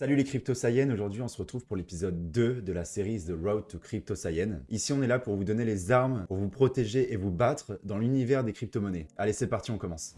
Salut les crypto aujourd'hui on se retrouve pour l'épisode 2 de la série The Road to Crypto Ici on est là pour vous donner les armes, pour vous protéger et vous battre dans l'univers des crypto-monnaies. Allez c'est parti, on commence.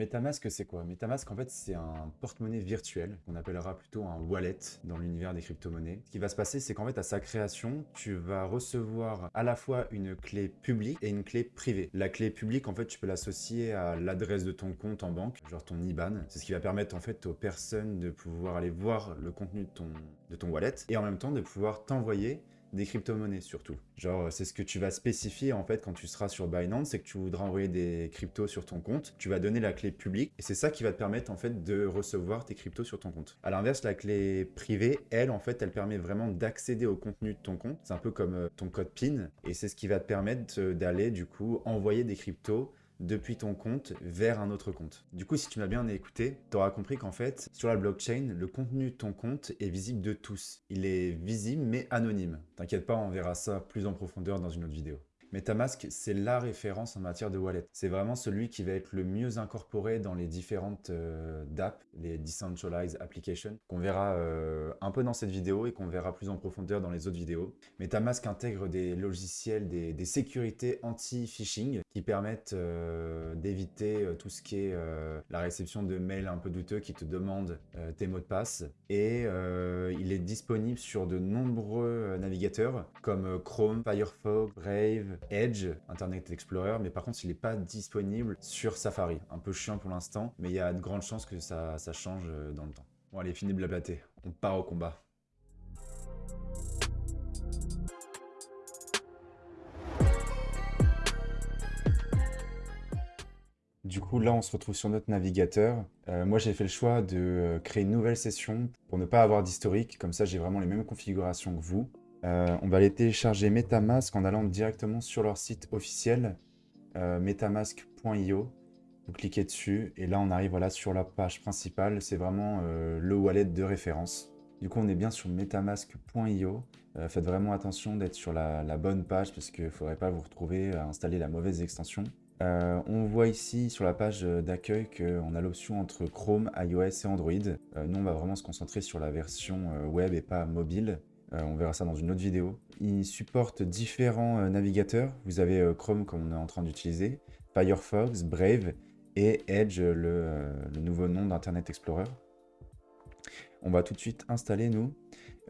Metamask, c'est quoi? Metamask, en fait, c'est un porte-monnaie virtuel qu'on appellera plutôt un wallet dans l'univers des crypto-monnaies. Ce qui va se passer, c'est qu'en fait, à sa création, tu vas recevoir à la fois une clé publique et une clé privée. La clé publique, en fait, tu peux l'associer à l'adresse de ton compte en banque, genre ton IBAN. C'est ce qui va permettre, en fait, aux personnes de pouvoir aller voir le contenu de ton, de ton wallet et en même temps de pouvoir t'envoyer des crypto-monnaies surtout. Genre, c'est ce que tu vas spécifier en fait quand tu seras sur Binance, c'est que tu voudras envoyer des cryptos sur ton compte. Tu vas donner la clé publique et c'est ça qui va te permettre en fait de recevoir tes cryptos sur ton compte. À l'inverse, la clé privée, elle, en fait, elle permet vraiment d'accéder au contenu de ton compte. C'est un peu comme euh, ton code PIN et c'est ce qui va te permettre d'aller du coup envoyer des cryptos depuis ton compte vers un autre compte. Du coup, si tu m'as bien écouté, tu auras compris qu'en fait, sur la blockchain, le contenu de ton compte est visible de tous. Il est visible mais anonyme. T'inquiète pas, on verra ça plus en profondeur dans une autre vidéo. MetaMask, c'est la référence en matière de wallet. C'est vraiment celui qui va être le mieux incorporé dans les différentes euh, DApp, les Decentralized Applications, qu'on verra euh, un peu dans cette vidéo et qu'on verra plus en profondeur dans les autres vidéos. MetaMask intègre des logiciels, des, sécurités anti-phishing qui permettent euh, d'éviter tout ce qui est la réception de mails un peu douteux qui te demandent tes mots de passe. Et il est disponible sur de nombreux navigateurs comme Chrome, Firefox, Brave, Edge, Internet Explorer, mais par contre, il n'est pas disponible sur Safari. Un peu chiant pour l'instant, mais il y a de grandes chances que ça, change euh, dans le temps. Bon, allez, fini de blablater. On part au combat. Du coup, là, on se retrouve sur notre navigateur. Euh, moi, j'ai fait le choix de euh, créer une nouvelle session pour ne pas avoir d'historique. Comme ça, j'ai vraiment les mêmes configurations que vous. Euh, on va aller télécharger Metamask en allant directement sur leur site officiel, euh, metamask.io. Vous cliquez dessus et là on arrive voilà, sur la page principale. C'est vraiment euh, le wallet de référence. Du coup on est bien sur metamask.io. faites vraiment attention d'être sur la, la, bonne page parce qu'il ne faudrait pas vous retrouver à installer la mauvaise extension. on voit ici sur la page d'accueil qu'on a l'option entre Chrome, iOS et Android. nous on va vraiment se concentrer sur la version web et pas mobile. Euh, on verra ça dans une autre vidéo. Il supporte différents euh, navigateurs. Vous avez euh, Chrome comme on est en train d'utiliser, Firefox, Brave et Edge, le, nouveau nom d'Internet Explorer. On va tout de suite installer nous.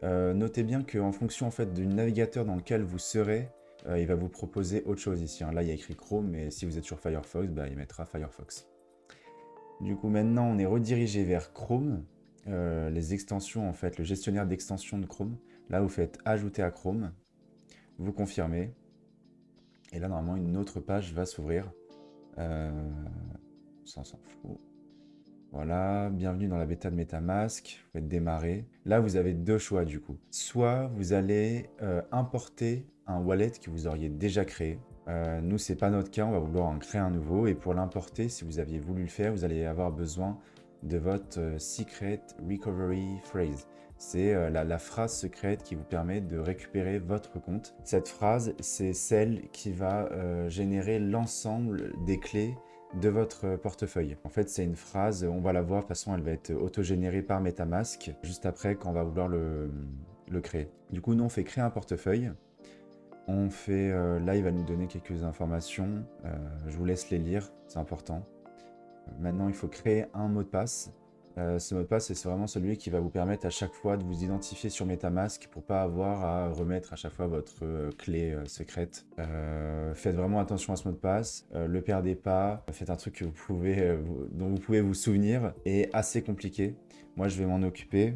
notez bien qu'en fonction en fait, du navigateur dans lequel vous serez, il va vous proposer autre chose ici. Hein. Là, il y a écrit Chrome, mais si vous êtes sur Firefox, bah, il mettra Firefox. Du coup, maintenant, on est redirigé vers Chrome. les extensions, en fait, le gestionnaire d'extensions de Chrome. Là, vous faites ajouter à Chrome, vous confirmez, et là, normalement, une autre page va s'ouvrir. Euh, ça, s'en fout. Voilà, bienvenue dans la bêta de Metamask, vous faites démarrer. Là, vous avez deux choix du coup. Soit vous allez euh, importer un wallet que vous auriez déjà créé. Euh, nous, c'est pas notre cas, on va vouloir en créer un nouveau. Et pour l'importer, si vous aviez voulu le faire, vous allez avoir besoin de votre euh, Secret Recovery Phrase c'est euh, la, phrase secrète qui vous permet de récupérer votre compte. Cette phrase, c'est celle qui va euh, générer l'ensemble des clés de votre portefeuille. En fait, c'est une phrase, on va la voir, de toute façon, elle va être autogénérée par Metamask, juste après quand on va vouloir le, créer. Du coup, nous, on fait créer un portefeuille. On fait, euh, là, il va nous donner quelques informations. je vous laisse les lire, c'est important. Maintenant, il faut créer un mot de passe. Euh, ce mot de passe, c'est vraiment celui qui va vous permettre à chaque fois de vous identifier sur Metamask pour pas avoir à remettre à chaque fois votre euh, clé euh, secrète. faites vraiment attention à ce mot de passe, le perdez pas, faites un truc que vous pouvez, dont vous pouvez vous souvenir, et assez compliqué. Moi, je vais m'en occuper.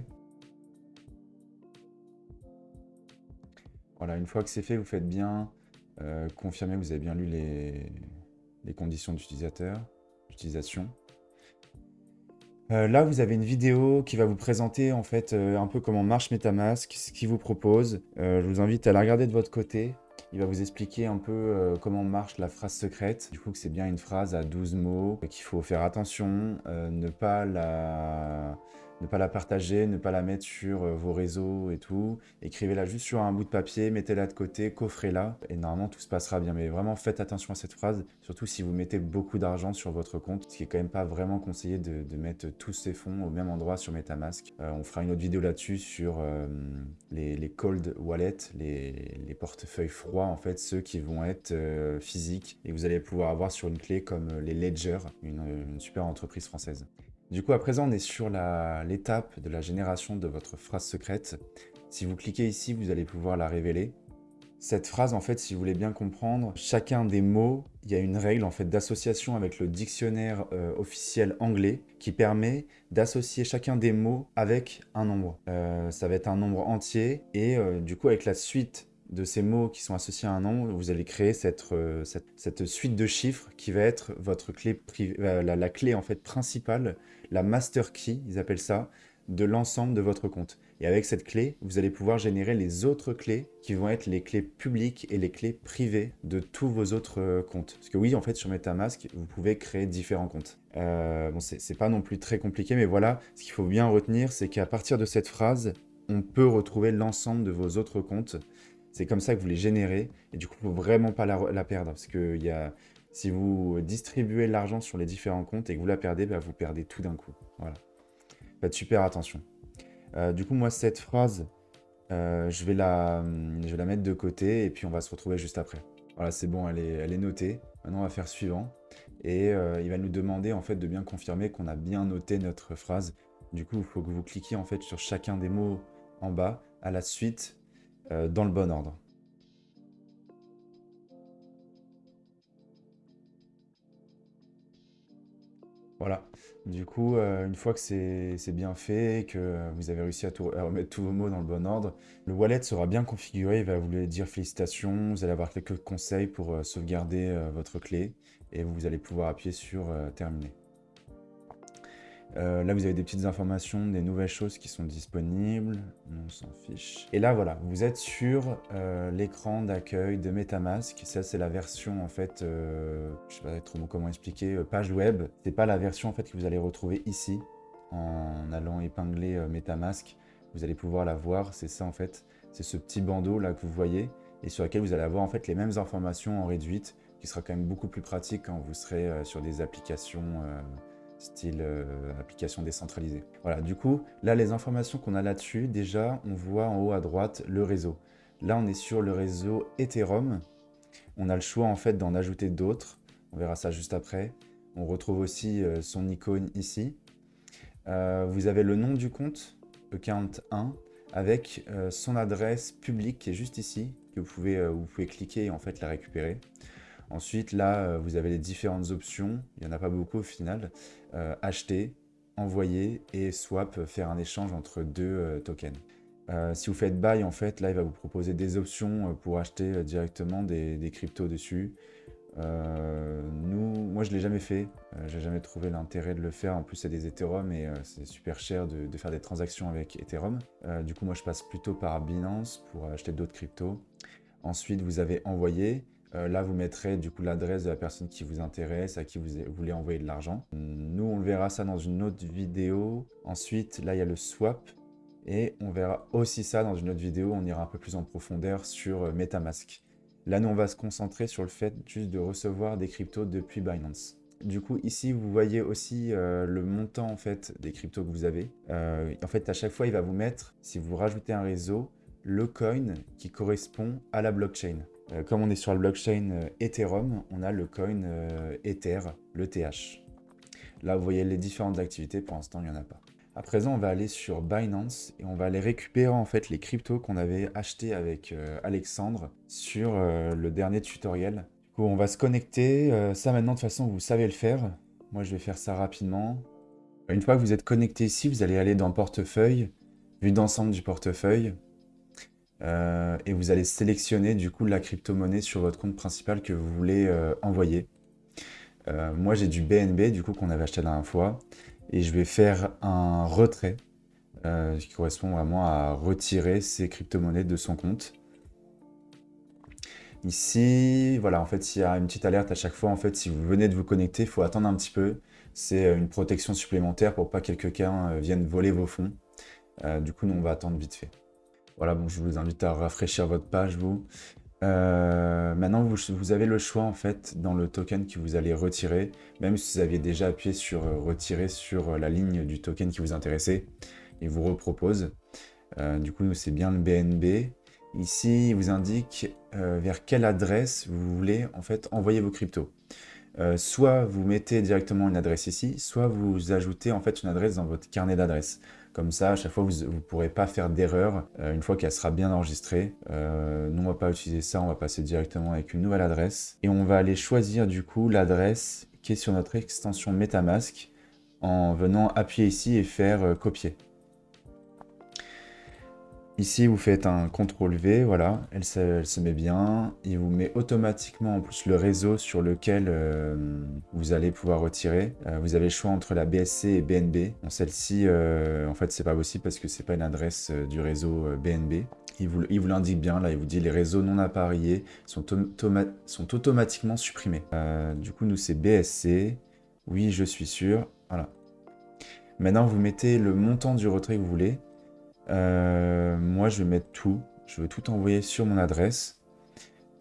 Voilà, une fois que c'est fait, vous faites bien confirmer que vous avez bien lu les, les conditions d'utilisation. Euh, là, vous avez une vidéo qui va vous présenter en fait euh, un peu comment marche Metamask, ce qu'il vous propose. Euh, je vous invite à la regarder de votre côté. Il va vous expliquer un peu comment marche la phrase secrète. Du coup, que c'est bien une phrase à 12 mots, qu'il faut faire attention, ne pas la ne pas la partager, ne pas la mettre sur euh, vos réseaux et tout. Écrivez-la juste sur un bout de papier, mettez-la de côté, coffrez-la et normalement tout se passera bien. Mais vraiment faites attention à cette phrase, surtout si vous mettez beaucoup d'argent sur votre compte, ce qui est quand même pas vraiment conseillé de, mettre tous ces fonds au même endroit sur Metamask. Euh, on fera une autre vidéo là-dessus sur euh, les, cold wallets, les, portefeuilles froids en fait, ceux qui vont être physiques et vous allez pouvoir avoir sur une clé comme les Ledger, une super entreprise française. Du coup, à présent, on est sur l'étape de la génération de votre phrase secrète. Si vous cliquez ici, vous allez pouvoir la révéler. Cette phrase, en fait, si vous voulez bien comprendre, chacun des mots, il y a une règle en fait d'association avec le dictionnaire euh, officiel anglais qui permet d'associer chacun des mots avec un nombre. Euh, ça va être un nombre entier et euh, du coup, avec la suite de ces mots qui sont associés à un nombre, vous allez créer cette, cette, suite de chiffres qui va être votre clé euh, la, clé en fait principale, la master key, ils appellent ça, de l'ensemble de votre compte. Et avec cette clé, vous allez pouvoir générer les autres clés qui vont être les clés publiques et les clés privées de tous vos autres euh, comptes. Parce que oui, en fait, sur MetaMask, vous pouvez créer différents comptes. Euh, bon, c'est pas non plus très compliqué, mais voilà, ce qu'il faut bien retenir, c'est qu'à partir de cette phrase, on peut retrouver l'ensemble de vos autres comptes. C'est comme ça que vous les générez. Et du coup, ne vraiment pas la, perdre. Parce que y a, si vous distribuez l'argent sur les différents comptes et que vous la perdez, bah, vous perdez tout d'un coup. Voilà. Faites super attention. Euh, du coup, moi, cette phrase, euh, je, vais la, je mettre de côté et puis on va se retrouver juste après. Voilà, c'est bon, elle est, elle est notée. Maintenant, on va faire suivant. Et euh, il va nous demander en fait de bien confirmer qu'on a bien noté notre phrase. Du coup, il faut que vous cliquiez en fait sur chacun des mots en bas à la suite dans le bon ordre. Voilà. Du coup, euh, une fois que c'est bien fait, que vous avez réussi à, remettre tous vos mots dans le bon ordre, le wallet sera bien configuré, il va vous dire félicitations, vous allez avoir quelques conseils pour euh, sauvegarder votre clé et vous allez pouvoir appuyer sur terminer. Euh, là, vous avez des petites informations, des nouvelles choses qui sont disponibles. On s'en fiche. Et là, voilà, vous êtes sur euh, l'écran d'accueil de MetaMask. Ça, c'est la version, en fait, euh, je sais pas trop comment expliquer, page web. C'est pas la version, en fait, que vous allez retrouver ici, en allant épingler MetaMask. Vous allez pouvoir la voir, c'est ça, en fait. C'est ce petit bandeau, là, que vous voyez, et sur lequel vous allez avoir, en fait, les mêmes informations en réduite, qui sera quand même beaucoup plus pratique quand vous serez sur des applications style euh, application décentralisée. Voilà, du coup, là, les informations qu'on a là-dessus, déjà, on voit en haut à droite le réseau. Là, on est sur le réseau Ethereum. On a le choix, en fait, d'en ajouter d'autres. On verra ça juste après. On retrouve aussi euh, son icône ici. Euh, vous avez le nom du compte, account 1, avec son adresse publique qui est juste ici, que vous pouvez, vous pouvez cliquer et en fait la récupérer. Ensuite, là, euh, vous avez les différentes options. Il n'y en a pas beaucoup au final. Euh, acheter, envoyer et swap, euh, faire un échange entre deux tokens. si vous faites buy, en fait, là, il va vous proposer des options pour acheter directement des, cryptos dessus. nous, moi, je ne l'ai jamais fait. J'ai jamais trouvé l'intérêt de le faire. En plus, c'est des Ethereum et c'est super cher de, de, faire des transactions avec Ethereum. du coup, moi, je passe plutôt par Binance pour acheter d'autres cryptos. Ensuite, vous avez envoyé. Euh, là, vous mettrez du coup l'adresse de la personne qui vous intéresse, à qui vous voulez envoyer de l'argent. Nous, on verra ça dans une autre vidéo. Ensuite, là, il y a le swap. Et on verra aussi ça dans une autre vidéo. On ira un peu plus en profondeur sur euh, Metamask. Là, nous, on va se concentrer sur le fait juste de recevoir des cryptos depuis Binance. Du coup, ici, vous voyez aussi euh, le montant en fait des cryptos que vous avez. en fait, à chaque fois, il va vous mettre, si vous rajoutez un réseau, le coin qui correspond à la blockchain. Euh, comme on est sur la blockchain euh, Ethereum, on a le coin euh, Ether, le TH. Là, vous voyez les différentes activités. Pour l'instant, il n'y en a pas. À présent, on va aller sur Binance et on va aller récupérer en fait les cryptos qu'on avait achetés avec Alexandre sur le dernier tutoriel. Du coup, on va se connecter. ça maintenant, de toute façon, vous savez le faire. Moi, je vais faire ça rapidement. Une fois que vous êtes connecté ici, vous allez aller dans Portefeuille, vue d'ensemble du portefeuille. Euh, et vous allez sélectionner du coup la crypto-monnaie sur votre compte principal que vous voulez euh, envoyer. Euh, moi j'ai du BNB du coup qu'on avait acheté la dernière fois et je vais faire un retrait qui correspond vraiment à retirer ces crypto-monnaies de son compte. Ici, voilà, en fait, il y a une petite alerte à chaque fois. En fait, si vous venez de vous connecter, il faut attendre un petit peu C'est une protection supplémentaire pour pas que quelqu'un vienne voler vos fonds. du coup, nous, on va attendre vite fait. Voilà, je vous invite à rafraîchir votre page, vous. maintenant, vous, avez le choix, en fait, dans le token que vous allez retirer, même si vous aviez déjà appuyé sur retirer sur la ligne du token qui vous intéressait, il vous repropose. du coup, c'est bien le BNB. Ici, il vous indique euh, vers quelle adresse vous voulez en fait envoyer vos cryptos. Euh, soit vous mettez directement une adresse ici, soit vous ajoutez en fait une adresse dans votre carnet d'adresses. Comme ça, à chaque fois, vous ne pourrez pas faire d'erreur euh, une fois qu'elle sera bien enregistrée. nous, on va pas utiliser ça, on va passer directement avec une nouvelle adresse. Et on va aller choisir du coup l'adresse qui est sur notre extension MetaMask en venant appuyer ici et faire copier. Ici, vous faites un CTRL V, voilà, elle se, met bien. Il vous met automatiquement en plus le réseau sur lequel euh, vous allez pouvoir retirer. Euh, vous avez le choix entre la BSC et BNB. Celle-ci, euh, en fait, c'est pas possible parce que c'est pas une adresse du réseau BNB. Il vous, l'indique bien, là, il vous dit les réseaux non appareillés sont, sont automatiquement supprimés. du coup, nous, c'est BSC. Oui, je suis sûr. Voilà. Maintenant, vous mettez le montant du retrait que vous voulez. Euh, moi, je vais mettre tout. Je veux tout envoyer sur mon adresse.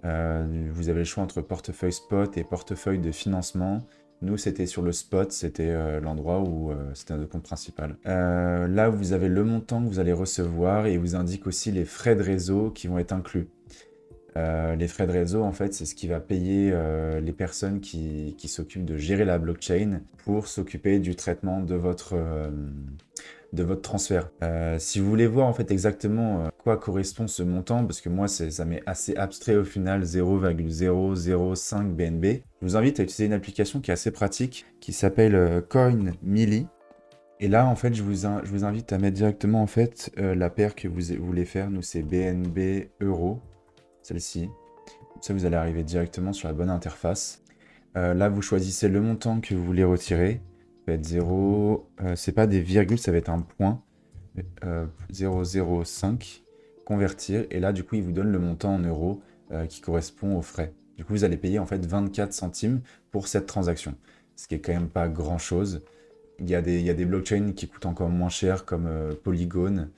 Euh, vous avez le choix entre portefeuille spot et portefeuille de financement. Nous, c'était sur le spot, c'était euh, l'endroit où c'était notre compte principal. là, vous avez le montant que vous allez recevoir et vous indique aussi les frais de réseau qui vont être inclus. les frais de réseau, en fait, c'est ce qui va payer les personnes qui s'occupent de gérer la blockchain pour s'occuper du traitement de votre, de votre transfert. Euh, si vous voulez voir en fait exactement euh, quoi correspond ce montant, parce que moi ça m'est assez abstrait au final 0,005 BNB, je vous invite à utiliser une application qui est assez pratique, qui s'appelle euh, CoinMili. Et là, en fait, je vous invite à mettre directement en fait la paire que vous, voulez faire. Nous, c'est BNB Euro, celle-ci. Ça, vous allez arriver directement sur la bonne interface. là, vous choisissez le montant que vous voulez retirer va être 0, euh, c'est pas des virgules, ça va être un point. 0,05, euh, convertir, et là du coup il vous donne le montant en euros euh, qui correspond aux frais. Du coup vous allez payer en fait 24 centimes pour cette transaction, ce qui est quand même pas grand chose. Il y a des, il blockchains qui coûtent encore moins cher comme Polygon,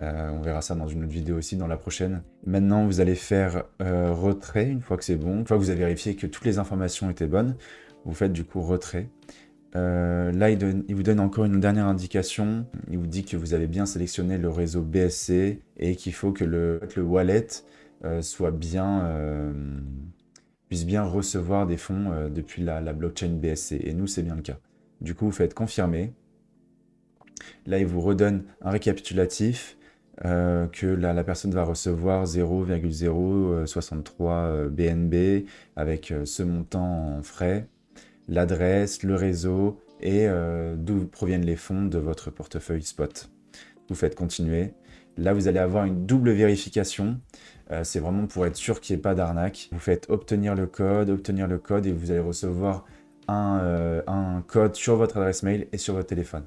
on verra ça dans une autre vidéo aussi, dans la prochaine. Maintenant, vous allez faire retrait une fois que c'est bon. Une fois que vous avez vérifié que toutes les informations étaient bonnes, vous faites du coup retrait. Euh, là, il, vous donne encore une dernière indication. Il vous dit que vous avez bien sélectionné le réseau BSC et qu'il faut que le, wallet euh, euh, puisse bien recevoir des fonds depuis la, blockchain BSC. Et nous, c'est bien le cas. Du coup, vous faites confirmer. Là, il vous redonne un récapitulatif que la, personne va recevoir 0,063 BNB avec ce montant en frais l'adresse, le réseau et euh, d'où proviennent les fonds de votre portefeuille spot. Vous faites continuer. Là, vous allez avoir une double vérification. Euh, c'est vraiment pour être sûr qu'il n'y ait pas d'arnaque. Vous faites obtenir le code, obtenir le code et vous allez recevoir un, euh, code sur votre adresse mail et sur votre téléphone.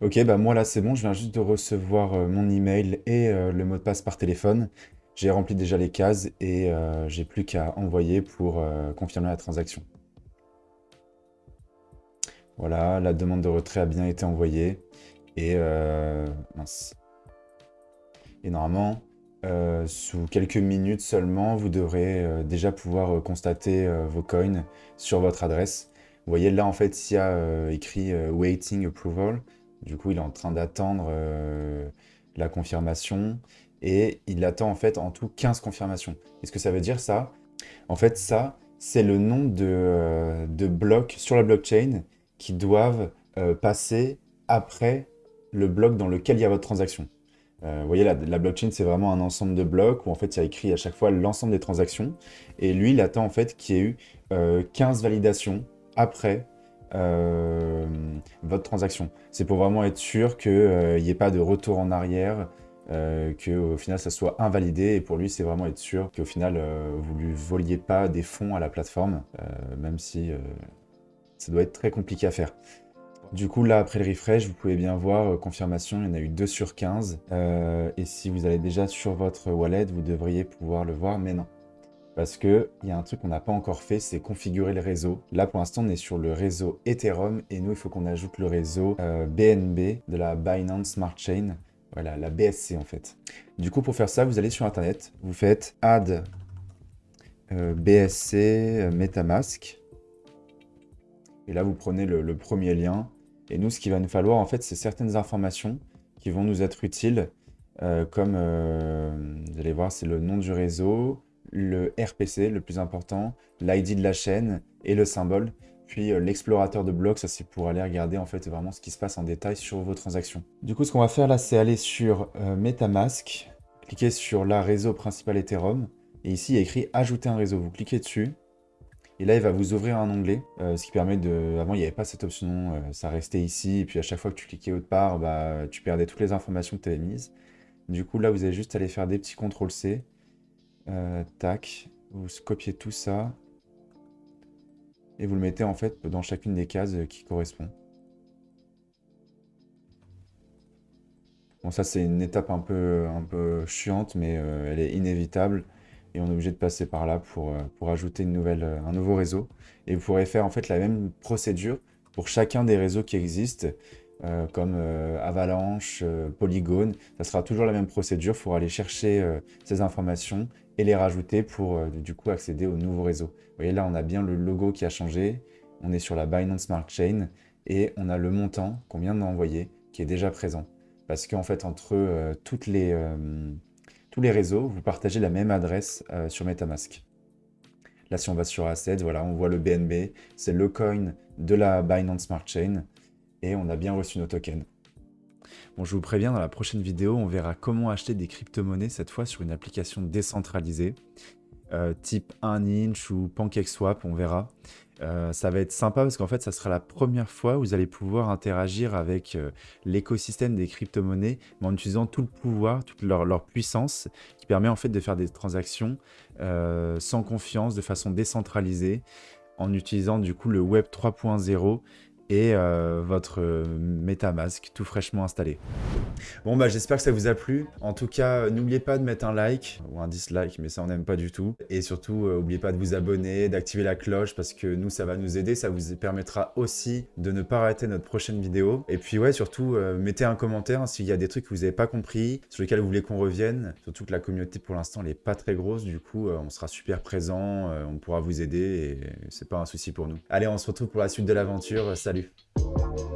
Ok, bah moi là c'est bon, je viens juste de recevoir mon email et le mot de passe par téléphone. J'ai rempli déjà les cases et j'ai plus qu'à envoyer pour confirmer la transaction. Voilà, la demande de retrait a bien été envoyée. Et, euh, normalement, euh, sous quelques minutes seulement, vous devrez euh, déjà pouvoir constater vos coins sur votre adresse. Vous voyez là, en fait, il y a écrit « Waiting Approval ». Du coup, il est en train d'attendre la confirmation. Et il attend en fait en tout 15 confirmations. Qu'est-ce que ça veut dire ça? En fait, ça, c'est le nom de, de blocs sur la blockchain qui doivent euh, passer après le bloc dans lequel il y a votre transaction. Euh, vous voyez, la, la blockchain, c'est vraiment un ensemble de blocs où en fait, il y a écrit à chaque fois l'ensemble des transactions. Et lui, il attend en fait qu'il y ait eu 15 euh, validations après votre transaction. C'est pour vraiment être sûr qu'il n'y ait pas de retour en arrière, qu'au final, ça soit invalidé. Et pour lui, c'est vraiment être sûr qu'au final, vous ne lui voliez pas des fonds à la plateforme, même si ça doit être très compliqué à faire. Du coup, là, après le refresh, vous pouvez bien voir, euh, confirmation, il y en a eu 2 sur 15. Euh, et si vous allez déjà sur votre wallet, vous devriez pouvoir le voir, mais non. parce qu'il y a un truc qu'on n'a pas encore fait, c'est configurer le réseau. Là, pour l'instant, on est sur le réseau Ethereum, et nous, il faut qu'on ajoute le réseau BNB euh, de la Binance Smart Chain. Voilà, la BSC en fait. Du coup, pour faire ça, vous allez sur Internet, vous faites add BSC Metamask. Et là, vous prenez le, premier lien. Et nous, ce qu'il va nous falloir, en fait, c'est certaines informations qui vont nous être utiles, comme, vous allez voir, c'est le nom du réseau, le RPC, le plus important, l'ID de la chaîne et le symbole. Puis euh, l'explorateur de blocs, ça c'est pour aller regarder en fait vraiment ce qui se passe en détail sur vos transactions. Du coup, ce qu'on va faire là, c'est aller sur euh, Metamask, cliquer sur la réseau principal Ethereum, et ici il y a écrit ajouter un réseau. Vous cliquez dessus, et là il va vous ouvrir un onglet, euh, ce qui permet de... Avant il n'y avait pas cette option, ça restait ici, et puis à chaque fois que tu cliquais autre part, bah, tu perdais toutes les informations que tu avais mises. Du coup là vous allez juste aller faire des petits CTRL C, euh, tac, vous copiez tout ça. Et vous le mettez en fait dans chacune des cases qui correspond. Bon ça c'est une étape un peu, un peu chiante mais euh, elle est inévitable. Et on est obligé de passer par là pour, euh, pour ajouter une nouvelle, un nouveau réseau. Et vous pourrez faire en fait la même procédure pour chacun des réseaux qui existent. comme Avalanche, Polygon, ça sera toujours la même procédure. Il aller chercher ces informations et les rajouter pour euh, du coup accéder au nouveau réseau. Vous voyez là, on a bien le logo qui a changé, on est sur la Binance Smart Chain et on a le montant qu'on vient d'envoyer qui est déjà présent. Parce qu'en fait, entre euh, toutes les, euh, tous les réseaux, vous partagez la même adresse sur Metamask. Là, si on va sur Assets, voilà, on voit le BNB, c'est le coin de la Binance Smart Chain et on a bien reçu nos tokens. Bon, je vous préviens, dans la prochaine vidéo, on verra comment acheter des crypto-monnaies, cette fois sur une application décentralisée, euh, type 1inch ou PancakeSwap, on verra. Euh, ça va être sympa parce qu'en fait, ça sera la première fois où vous allez pouvoir interagir avec euh, l'écosystème des crypto-monnaies, en utilisant tout le pouvoir, toute leur, leur, puissance, qui permet en fait de faire des transactions sans confiance, de façon décentralisée, en utilisant du coup le Web 3.0 et euh, votre euh, MetaMask tout fraîchement installé. Bon bah j'espère que ça vous a plu. En tout cas, n'oubliez pas de mettre un like ou un dislike, mais ça on n'aime pas du tout. Et surtout, n'oubliez euh, pas de vous abonner, d'activer la cloche parce que nous ça va nous aider, ça vous permettra aussi de ne pas rater notre prochaine vidéo. Et puis ouais, surtout mettez un commentaire s'il y a des trucs que vous n'avez pas compris, sur lesquels vous voulez qu'on revienne. Surtout que la communauté pour l'instant elle n'est pas très grosse, du coup on sera super présent, on pourra vous aider et c'est pas un souci pour nous. Allez, on se retrouve pour la suite de l'aventure. Salut Salut